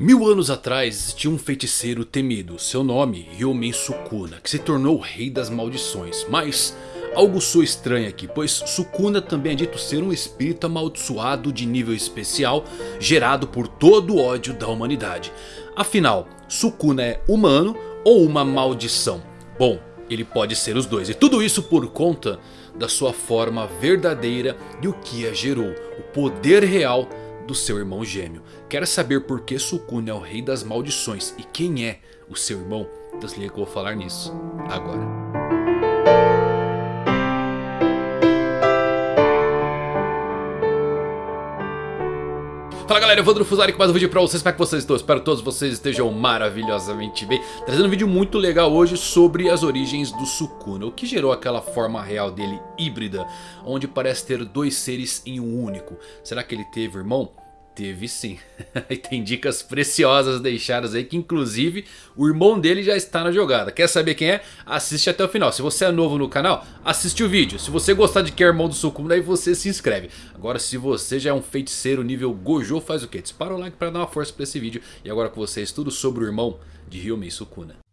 Mil anos atrás existia um feiticeiro temido, seu nome Ryomen Sukuna, que se tornou o rei das maldições. Mas algo soa estranho aqui, pois Sukuna também é dito ser um espírito amaldiçoado de nível especial, gerado por todo o ódio da humanidade. Afinal, Sukuna é humano ou uma maldição? Bom, ele pode ser os dois, e tudo isso por conta da sua forma verdadeira e o que a gerou, o poder real do seu irmão gêmeo. Quer saber por que Sukuna é o rei das maldições e quem é o seu irmão? Então se liga que eu vou falar nisso agora. Fala galera, vou Fusari com mais um vídeo pra vocês, como é que vocês estão? Espero que todos vocês estejam maravilhosamente bem Trazendo um vídeo muito legal hoje sobre as origens do Sukuna O que gerou aquela forma real dele híbrida Onde parece ter dois seres em um único Será que ele teve irmão? Teve sim. e tem dicas preciosas deixadas aí que inclusive o irmão dele já está na jogada. Quer saber quem é? Assiste até o final. Se você é novo no canal, assiste o vídeo. Se você gostar de que é irmão do Sukuna, aí você se inscreve. Agora se você já é um feiticeiro nível Gojo, faz o quê? Dispara o like para dar uma força para esse vídeo. E agora com vocês tudo sobre o irmão de Ryomei Sukuna.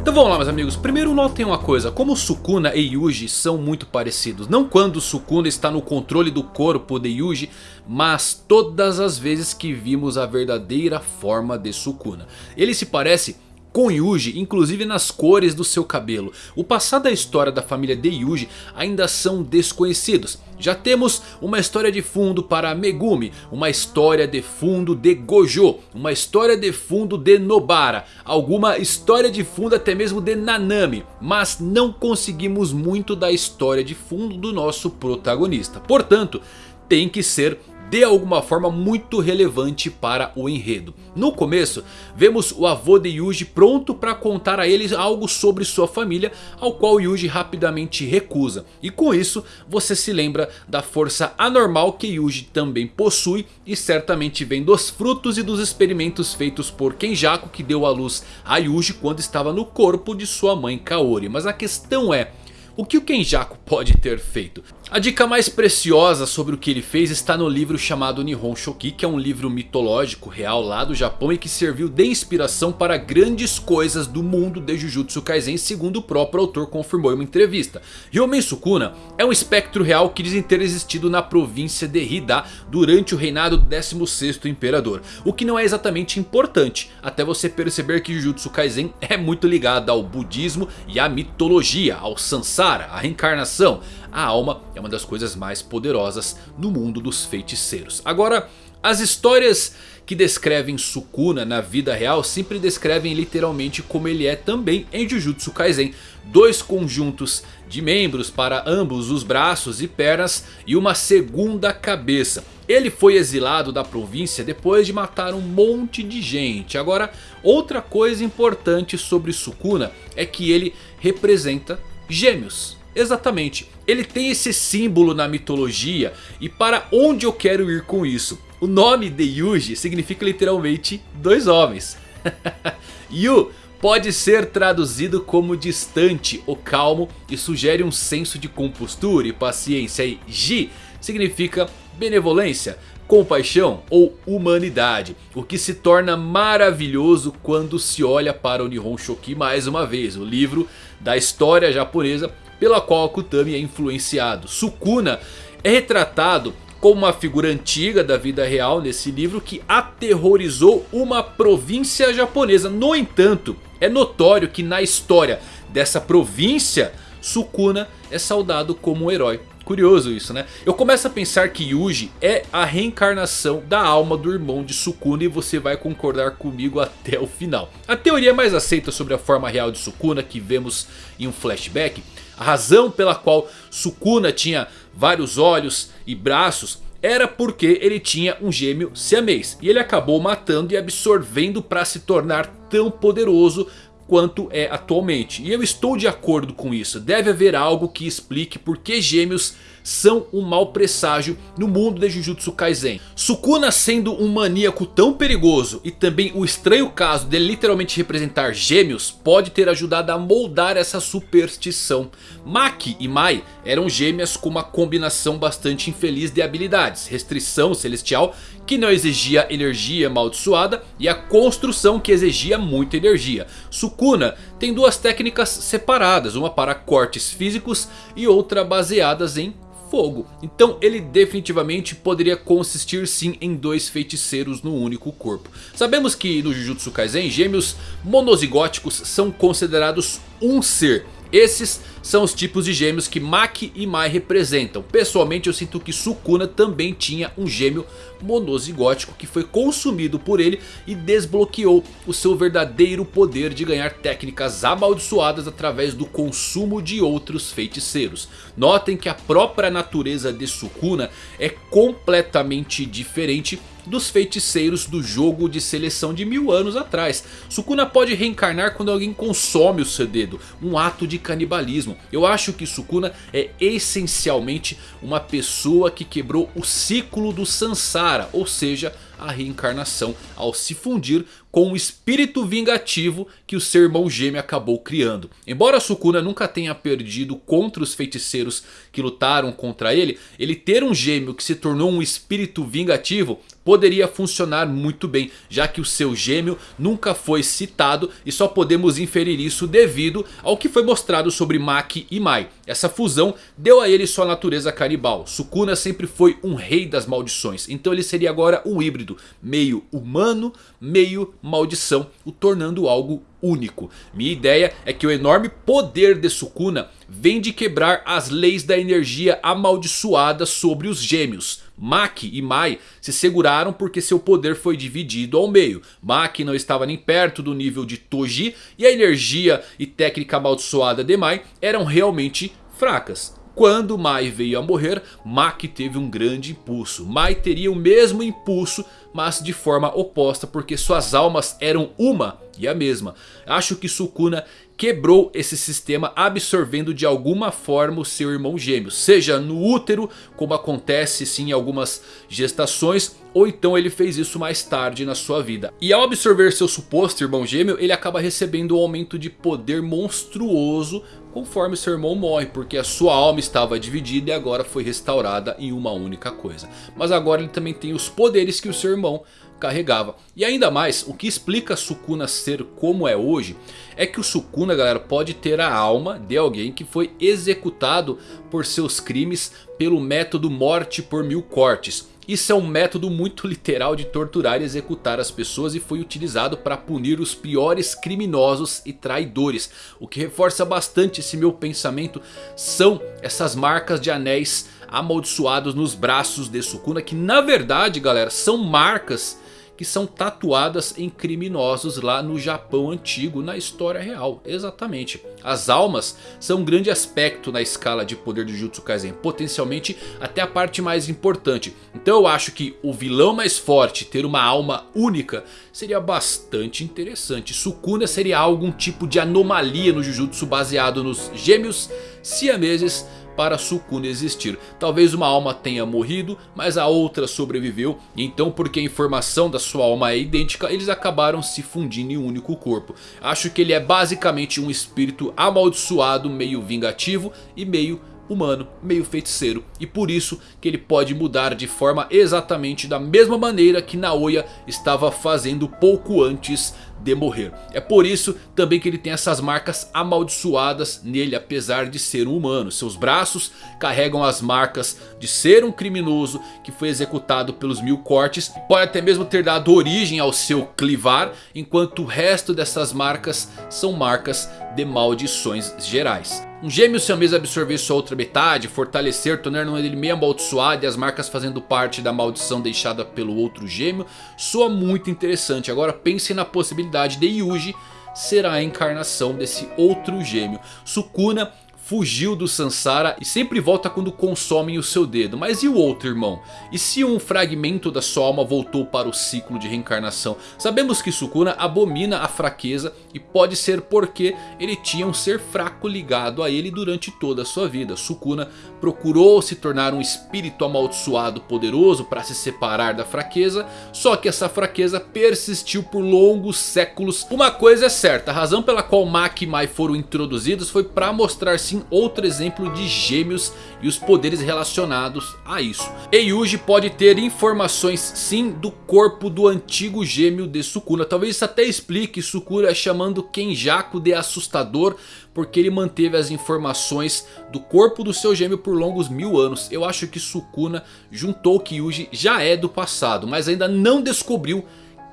Então vamos lá meus amigos, primeiro notem uma coisa, como Sukuna e Yuji são muito parecidos. Não quando Sukuna está no controle do corpo de Yuji, mas todas as vezes que vimos a verdadeira forma de Sukuna. Ele se parece com Yuji, inclusive nas cores do seu cabelo. O passado e a história da família de Yuji ainda são desconhecidos. Já temos uma história de fundo para Megumi, uma história de fundo de Gojo, uma história de fundo de Nobara, alguma história de fundo até mesmo de Nanami. Mas não conseguimos muito da história de fundo do nosso protagonista. Portanto, tem que ser de alguma forma muito relevante para o enredo. No começo, vemos o avô de Yuji pronto para contar a eles algo sobre sua família, ao qual Yuji rapidamente recusa. E com isso, você se lembra da força anormal que Yuji também possui e certamente vem dos frutos e dos experimentos feitos por Kenjaku que deu à luz a Yuji quando estava no corpo de sua mãe Kaori. Mas a questão é, o que o Kenjaku pode ter feito? A dica mais preciosa sobre o que ele fez está no livro chamado Nihon Shoki, que é um livro mitológico real lá do Japão e que serviu de inspiração para grandes coisas do mundo de Jujutsu Kaisen, segundo o próprio autor confirmou em uma entrevista. Ryomen Sukuna é um espectro real que dizem ter existido na província de Hida durante o reinado do 16º Imperador, o que não é exatamente importante, até você perceber que Jujutsu Kaisen é muito ligado ao budismo e à mitologia, ao Sansara, à reencarnação, a alma é uma das coisas mais poderosas no mundo dos feiticeiros. Agora, as histórias que descrevem Sukuna na vida real sempre descrevem literalmente como ele é também em Jujutsu Kaisen. Dois conjuntos de membros para ambos os braços e pernas e uma segunda cabeça. Ele foi exilado da província depois de matar um monte de gente. Agora, outra coisa importante sobre Sukuna é que ele representa gêmeos. Exatamente, ele tem esse símbolo na mitologia e para onde eu quero ir com isso? O nome de Yuji significa literalmente dois homens. Yu pode ser traduzido como distante ou calmo e sugere um senso de compostura e paciência. E Ji significa benevolência, compaixão ou humanidade. O que se torna maravilhoso quando se olha para o Nihon Shoki mais uma vez. O livro da história japonesa pela qual Akutami é influenciado. Sukuna é retratado como uma figura antiga da vida real nesse livro que aterrorizou uma província japonesa. No entanto, é notório que na história dessa província, Sukuna é saudado como um herói. Curioso isso né? Eu começo a pensar que Yuji é a reencarnação da alma do irmão de Sukuna e você vai concordar comigo até o final. A teoria mais aceita sobre a forma real de Sukuna que vemos em um flashback a razão pela qual Sukuna tinha vários olhos e braços era porque ele tinha um gêmeo siamês. E ele acabou matando e absorvendo para se tornar tão poderoso quanto é atualmente. E eu estou de acordo com isso. Deve haver algo que explique por que gêmeos são um mau presságio no mundo de Jujutsu Kaisen. Sukuna sendo um maníaco tão perigoso e também o estranho caso de literalmente representar gêmeos pode ter ajudado a moldar essa superstição. Maki e Mai eram gêmeas com uma combinação bastante infeliz de habilidades, restrição celestial que não exigia energia amaldiçoada e a construção que exigia muita energia. Sukuna tem duas técnicas separadas, uma para cortes físicos e outra baseadas em fogo. Então ele definitivamente poderia consistir sim em dois feiticeiros no único corpo. Sabemos que no Jujutsu Kaisen gêmeos monozigóticos são considerados um ser. Esses são os tipos de gêmeos que Maki e Mai representam. Pessoalmente eu sinto que Sukuna também tinha um gêmeo monozigótico que foi consumido por ele e desbloqueou o seu verdadeiro poder de ganhar técnicas amaldiçoadas através do consumo de outros feiticeiros. Notem que a própria natureza de Sukuna é completamente diferente dos feiticeiros do jogo de seleção de mil anos atrás. Sukuna pode reencarnar quando alguém consome o seu dedo, um ato de canibalismo. Eu acho que Sukuna é essencialmente uma pessoa que quebrou o ciclo do Sansara, ou seja, a reencarnação ao se fundir com o espírito vingativo que o seu irmão gêmeo acabou criando. Embora Sukuna nunca tenha perdido contra os feiticeiros que lutaram contra ele, ele ter um gêmeo que se tornou um espírito vingativo poderia funcionar muito bem, já que o seu gêmeo nunca foi citado e só podemos inferir isso devido ao que foi mostrado sobre Maki e Mai. Essa fusão deu a ele sua natureza canibal. Sukuna sempre foi um rei das maldições, então ele seria agora um híbrido, meio humano, meio maldição, o tornando algo único. Minha ideia é que o enorme poder de Sukuna vem de quebrar as leis da energia amaldiçoada sobre os gêmeos. Maki e Mai se seguraram porque seu poder foi dividido ao meio. Maki não estava nem perto do nível de Toji e a energia e técnica amaldiçoada de Mai eram realmente fracas. Quando Mai veio a morrer, Maki teve um grande impulso. Mai teria o mesmo impulso, mas de forma oposta porque suas almas eram uma e a mesma. Acho que Sukuna quebrou esse sistema absorvendo de alguma forma o seu irmão gêmeo. Seja no útero, como acontece sim em algumas gestações. Ou então ele fez isso mais tarde na sua vida. E ao absorver seu suposto irmão gêmeo, ele acaba recebendo um aumento de poder monstruoso conforme seu irmão morre. Porque a sua alma estava dividida e agora foi restaurada em uma única coisa. Mas agora ele também tem os poderes que o seu irmão carregava. E ainda mais, o que explica Sukuna ser como é hoje é que o Sukuna, galera, pode ter a alma de alguém que foi executado por seus crimes pelo método morte por mil cortes. Isso é um método muito literal de torturar e executar as pessoas e foi utilizado para punir os piores criminosos e traidores. O que reforça bastante esse meu pensamento são essas marcas de anéis amaldiçoados nos braços de Sukuna. Que na verdade, galera, são marcas que são tatuadas em criminosos lá no Japão antigo, na história real. Exatamente. As almas são um grande aspecto na escala de poder do Jutsu Kaisen, potencialmente até a parte mais importante. Então eu acho que o vilão mais forte ter uma alma única seria bastante interessante. Sukuna seria algum tipo de anomalia no Jujutsu baseado nos gêmeos siameses para Sukuna existir. Talvez uma alma tenha morrido, mas a outra sobreviveu. Então porque a informação da sua alma é idêntica, eles acabaram se fundindo em um único corpo. Acho que ele é basicamente um espírito amaldiçoado, meio vingativo e meio humano, meio feiticeiro. E por isso que ele pode mudar de forma exatamente da mesma maneira que Naoya estava fazendo pouco antes de morrer. É por isso também que ele tem essas marcas amaldiçoadas nele apesar de ser um humano. Seus braços carregam as marcas de ser um criminoso que foi executado pelos mil cortes. Pode até mesmo ter dado origem ao seu clivar. Enquanto o resto dessas marcas são marcas de maldições gerais. Um gêmeo siamês absorver sua outra metade, fortalecer, tornando ele meio amaldiçoado e as marcas fazendo parte da maldição deixada pelo outro gêmeo. Soa muito interessante. Agora pense na possibilidade de Yuji ser a encarnação desse outro gêmeo. Sukuna fugiu do Sansara e sempre volta quando consomem o seu dedo. Mas e o outro irmão? E se um fragmento da sua alma voltou para o ciclo de reencarnação? Sabemos que Sukuna abomina a fraqueza e pode ser porque ele tinha um ser fraco ligado a ele durante toda a sua vida. Sukuna procurou se tornar um espírito amaldiçoado poderoso para se separar da fraqueza. Só que essa fraqueza persistiu por longos séculos. Uma coisa é certa, a razão pela qual Maki e Mai foram introduzidos foi para mostrar sim outro exemplo de gêmeos e os poderes relacionados a isso. Eiyuji pode ter informações sim do corpo do antigo gêmeo de Sukuna. Talvez isso até explique Sukuna chamando Kenjaku de assustador porque ele manteve as informações do corpo do seu gêmeo por longos mil anos. Eu acho que Sukuna juntou que Yuji já é do passado, mas ainda não descobriu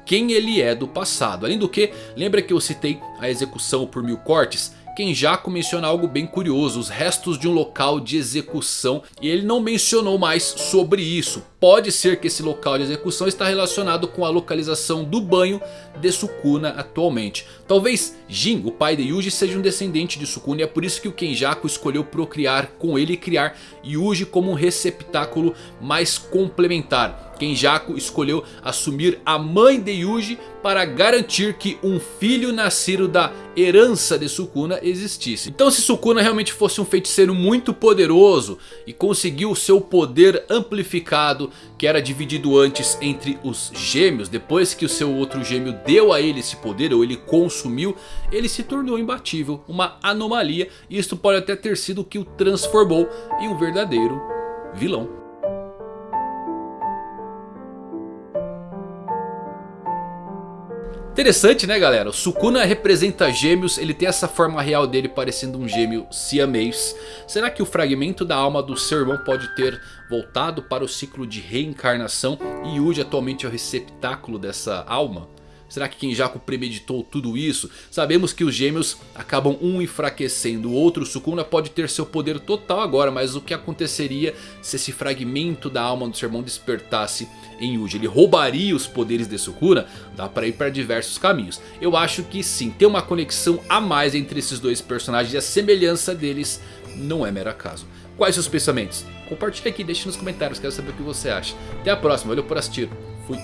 quem ele é do passado. Além do que, lembra que eu citei a execução por mil cortes? Kenjaku menciona algo bem curioso, os restos de um local de execução e ele não mencionou mais sobre isso. Pode ser que esse local de execução está relacionado com a localização do banho de Sukuna atualmente. Talvez Jin, o pai de Yuji, seja um descendente de Sukuna e é por isso que o Kenjaku escolheu procriar com ele e criar Yuji como um receptáculo mais complementar. Kenjaku escolheu assumir a mãe de Yuji para garantir que um filho nascido da herança de Sukuna existisse. Então se Sukuna realmente fosse um feiticeiro muito poderoso e conseguiu seu poder amplificado que era dividido antes entre os gêmeos. Depois que o seu outro gêmeo deu a ele esse poder ou ele consumiu, ele se tornou imbatível. Uma anomalia e isso pode até ter sido o que o transformou em um verdadeiro vilão. Interessante né galera, o Sukuna representa gêmeos, ele tem essa forma real dele parecendo um gêmeo siamês. Será que o fragmento da alma do seu irmão pode ter voltado para o ciclo de reencarnação e Yuji atualmente é o receptáculo dessa alma? Será que Kenjaku premeditou tudo isso? Sabemos que os gêmeos acabam um enfraquecendo. O outro, Sukuna, pode ter seu poder total agora. Mas o que aconteceria se esse fragmento da alma do seu irmão despertasse em Yuji? Ele roubaria os poderes de Sukuna? Dá para ir para diversos caminhos. Eu acho que sim, tem uma conexão a mais entre esses dois personagens. E a semelhança deles não é mero acaso. Quais seus pensamentos? Compartilhe aqui, deixe nos comentários, quero saber o que você acha. Até a próxima, valeu por assistir. Fui.